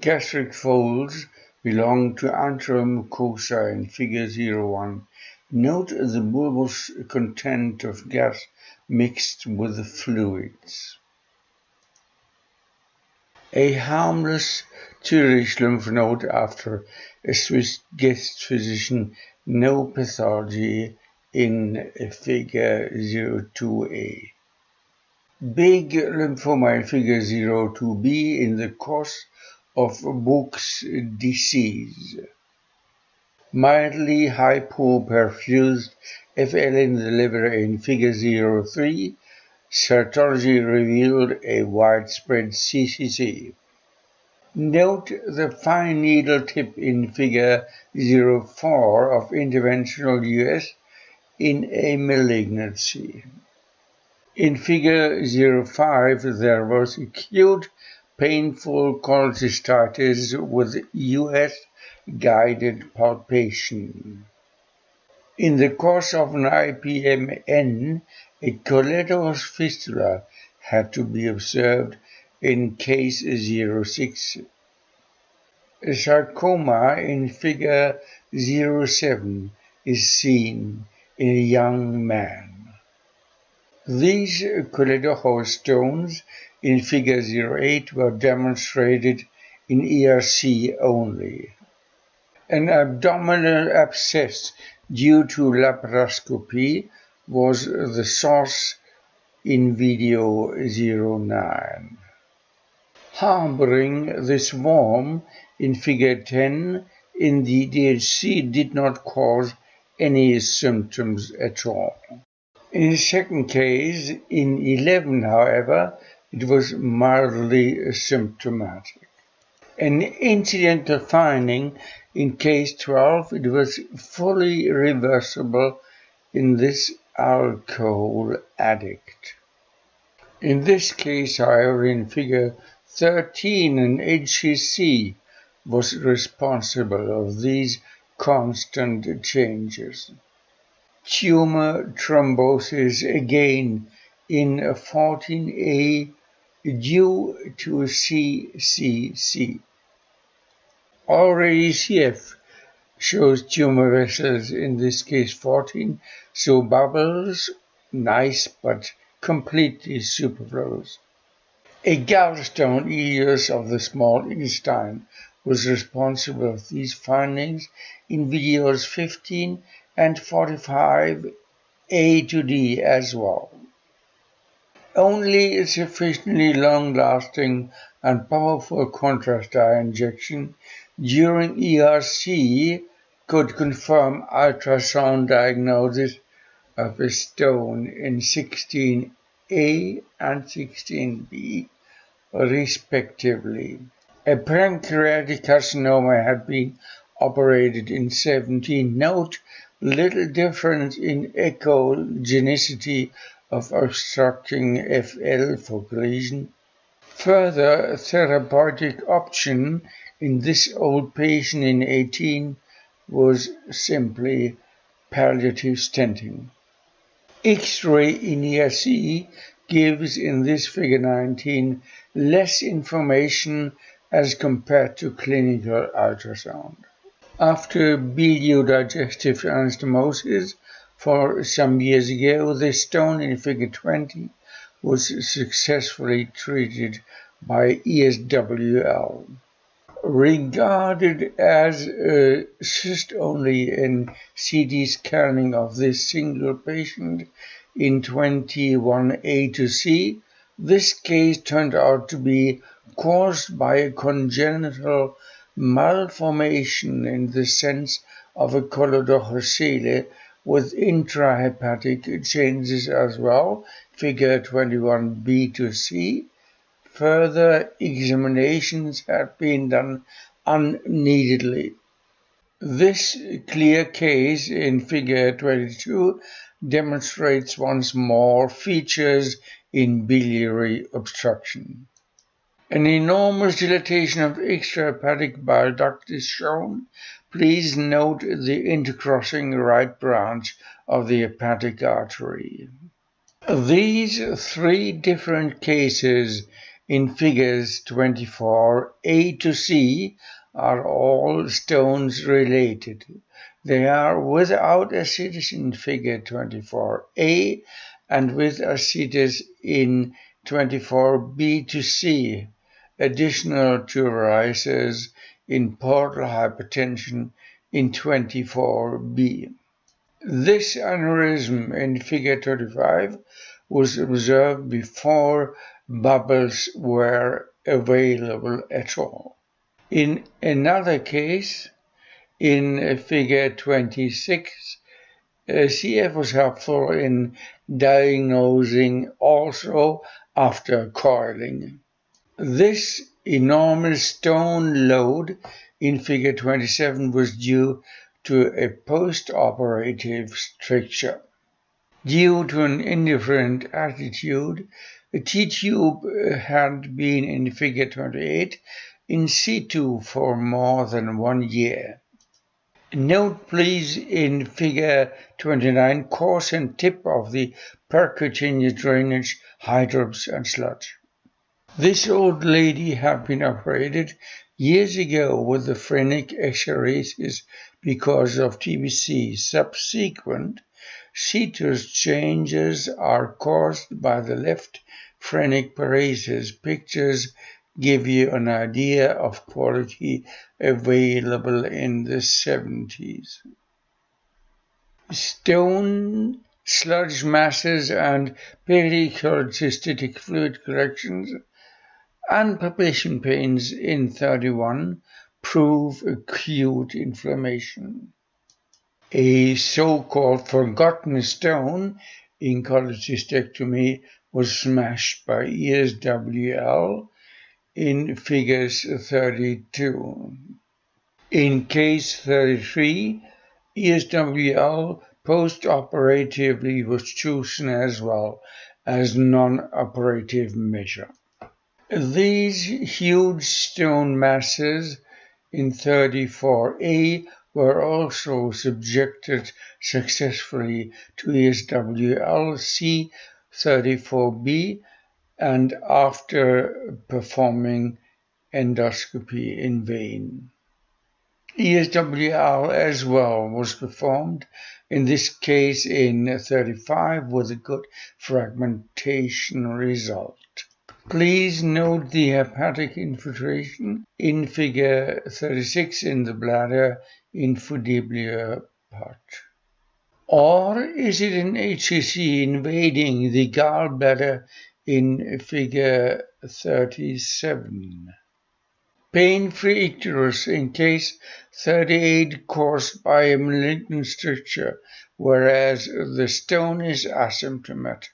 gastric folds belong to antrum mucosa in figure 01. Note the bulbous content of gas mixed with fluids. A harmless Zurich lymph node after a Swiss guest physician, no pathology in figure 02a. Big lymphoma in figure 02b in the course of Boeck's disease. Mildly hypoperfused FL in the liver in figure 03 Cytology revealed a widespread CCC. Note the fine needle tip in figure 04 of interventional US in a malignancy. In figure 05 there was acute painful cholecystitis with US guided palpation. In the course of an IPMN, a collateral fistula had to be observed in case 06. A sarcoma in figure 07 is seen in a young man. These choledochal stones in figure 08 were demonstrated in ERC only. An abdominal abscess due to laparoscopy was the source in video 09. Harboring this worm in figure 10 in the DHC did not cause any symptoms at all. In the second case, in 11, however, it was mildly symptomatic. An incidental finding in case 12, it was fully reversible in this alcohol addict. In this case, however, in figure 13, an HCC was responsible of these constant changes. Tumor thrombosis again in 14A due to CCC. Already CF shows tumor vessels, in this case 14, so bubbles, nice but completely superfluous. A gallstone ileus of the small intestine was responsible for these findings in videos 15 and 45 A to D as well. Only a sufficiently long-lasting and powerful contrast dye injection during ERC could confirm ultrasound diagnosis of a stone in 16A and 16B, respectively. A pancreatic carcinoma had been operated in 17. Note little difference in echogenicity of obstructing FL focal lesion. Further therapeutic option in this old patient in 18 was simply palliative stenting. X-ray in ERC gives in this figure 19 less information as compared to clinical ultrasound. After biliodigestive anastomosis for some years ago, the stone in figure 20 was successfully treated by ESWL regarded as uh, a cyst only in CT scanning of this single patient in 21A to C. This case turned out to be caused by a congenital malformation in the sense of a choledochocele with intrahepatic changes as well, figure 21B to C, further examinations had been done unneededly. This clear case in figure 22 demonstrates once more features in biliary obstruction. An enormous dilatation of extrahepatic bile duct is shown. Please note the intercrossing right branch of the hepatic artery. These three different cases in figures 24a to c are all stones related. They are without Ascites in figure 24a and with Ascites in 24b to c, additional rises in portal hypertension in 24b. This aneurysm in figure 25 was observed before bubbles were available at all. In another case, in figure 26, uh, CF was helpful in diagnosing also after coiling. This enormous stone load in figure 27 was due to a post-operative stricture. Due to an indifferent attitude, the T-tube uh, had been in figure 28 in situ for more than one year. Note please in figure 29 course and tip of the percutaneous drainage, hydrops and sludge. This old lady had been operated years ago with the phrenic exeresis because of TBC. Subsequent situs changes are caused by the left phrenic paresis. Pictures give you an idea of quality available in the 70s. Stone, sludge masses, and pericholecystic fluid collections and palpation pains in 31 prove acute inflammation a so-called forgotten stone in cholecystectomy was smashed by ESWL in figures 32. In case 33, ESWL post-operatively was chosen as well as non-operative measure. These huge stone masses in 34A were also subjected successfully to ESWL C34B and after performing endoscopy in vain. ESWL as well was performed, in this case in 35 with a good fragmentation result. Please note the hepatic infiltration in figure 36 in the bladder infundibular part. Or is it an HCC invading the gallbladder in figure 37? Pain-free icterus in case 38 caused by a malignant stricture, whereas the stone is asymptomatic.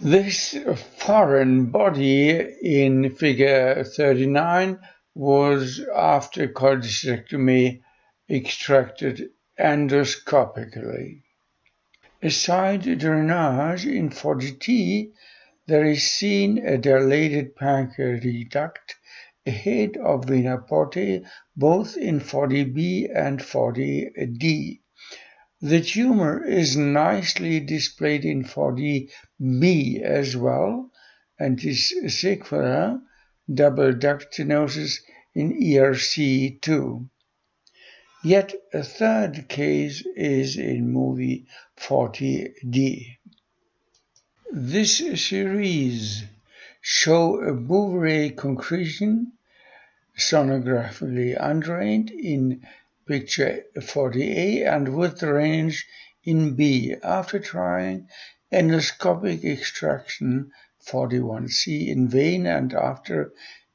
This foreign body in figure 39 was after cholecystectomy extracted endoscopically. Aside drainage in 40T, there is seen a dilated pancreatic duct ahead of vena portae both in 40B and 40D. The tumor is nicely displayed in 40B as well, and is sequela double duct stenosis in ERC2. Yet a third case is in movie 40D. This series show a Bouveret concretion sonographically undrained in picture 40A and with range in B after trying endoscopic extraction 41C in vain and after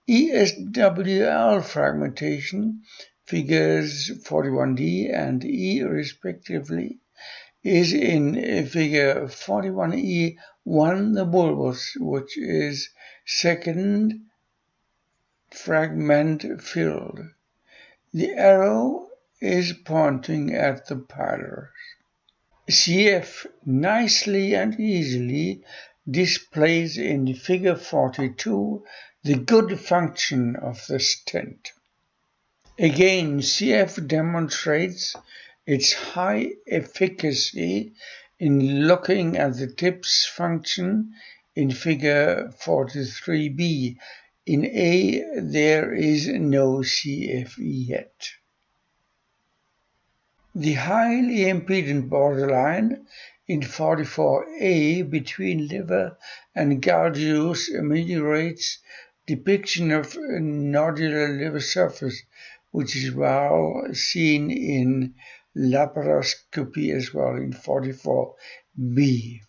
ESWL fragmentation figures 41D and E respectively, is in eh, figure 41E1 the bulbous, which is second fragment filled. The arrow is pointing at the pylorus. CF nicely and easily displays in figure 42 the good function of the stent. Again, CF demonstrates its high efficacy in looking at the tip's function in figure 43b. In A, there is no CFE yet. The highly impedant borderline in 44a between liver and gaudius ameliorates depiction of nodular liver surface, which is well seen in laparoscopy as well in 44b.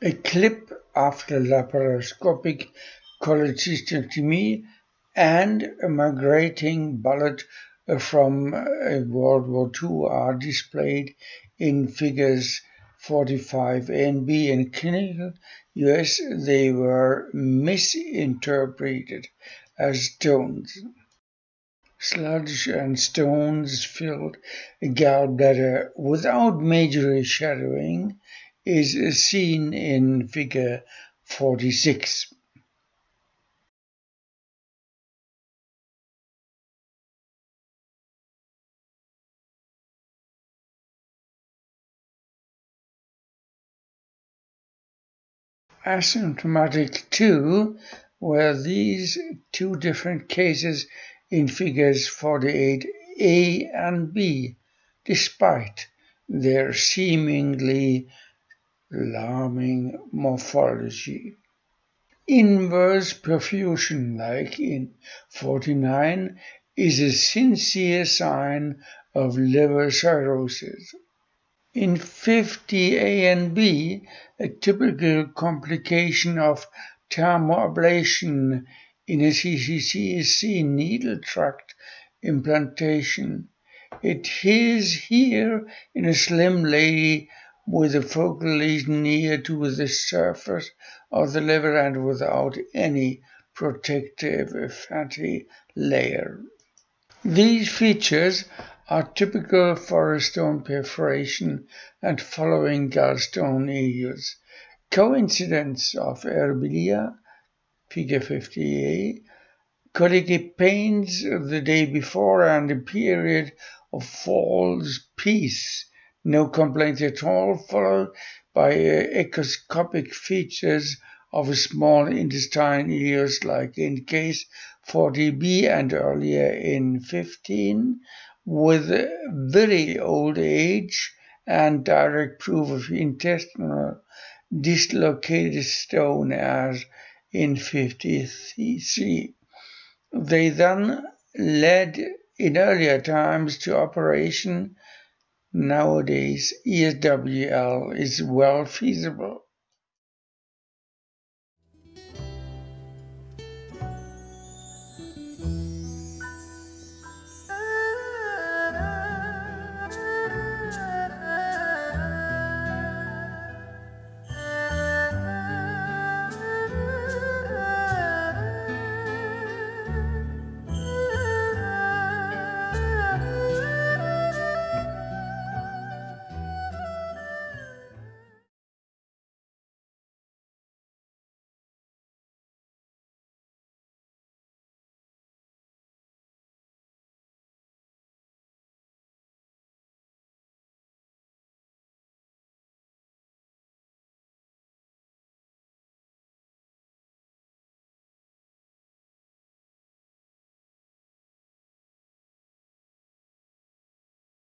A clip after laparoscopic cholecystectomy and migrating bullet from uh, World War II are displayed in figures 45 A and B. In clinical US, they were misinterpreted as stones. Sludge and stones filled gallbladder without major shadowing is seen in figure 46. Asymptomatic too were these two different cases in figures 48a and b, despite their seemingly alarming morphology. Inverse perfusion, like in 49, is a sincere sign of liver cirrhosis. In 50A and B, a typical complication of thermoablation in a CCC is seen needle tract implantation. It is here in a slim lady with a focal lesion near to the surface of the liver and without any protective fatty layer. These features are typical for a stone perforation and following gallstone ileus. Coincidence of aerobilia, figure 50a, colicky pains the day before and a period of false peace no complaints at all, followed by uh, echoscopic features of a small intestine ileus like in case 40b and earlier in 15, with very old age and direct proof of intestinal dislocated stone as in 53. They then led in earlier times to operation Nowadays, ESWL is well feasible.